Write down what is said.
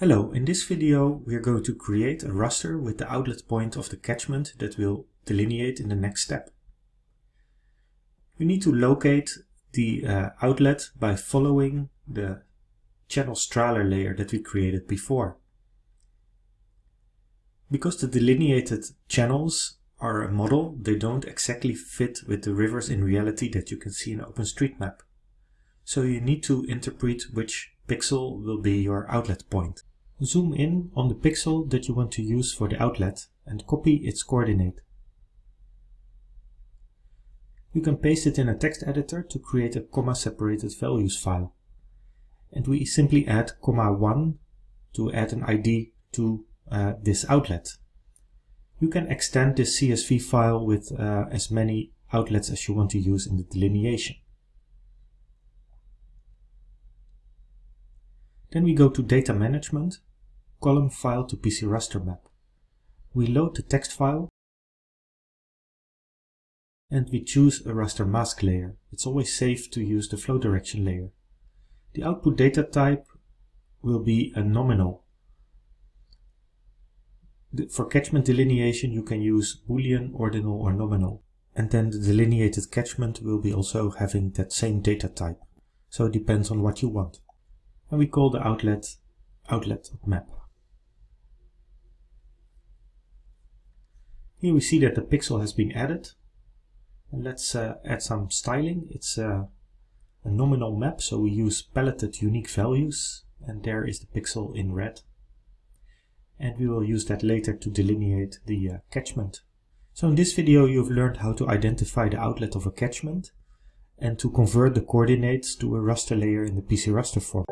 Hello, in this video we are going to create a raster with the outlet point of the catchment that we'll delineate in the next step. We need to locate the uh, outlet by following the channel Strahler layer that we created before. Because the delineated channels are a model, they don't exactly fit with the rivers in reality that you can see in OpenStreetMap. So you need to interpret which pixel will be your outlet point. Zoom in on the pixel that you want to use for the outlet and copy its coordinate. You can paste it in a text editor to create a comma separated values file. And we simply add comma 1 to add an ID to uh, this outlet. You can extend this CSV file with uh, as many outlets as you want to use in the delineation. Then we go to data management column file to PCRaster map. We load the text file and we choose a raster mask layer. It's always safe to use the flow direction layer. The output data type will be a nominal. For catchment delineation you can use boolean, ordinal or nominal. And then the delineated catchment will be also having that same data type. So it depends on what you want. And we call the outlet outlet map. Here we see that the pixel has been added. And let's uh, add some styling. It's uh, a nominal map, so we use paletted unique values. And there is the pixel in red. And we will use that later to delineate the uh, catchment. So in this video you've learned how to identify the outlet of a catchment and to convert the coordinates to a raster layer in the PCRaster form.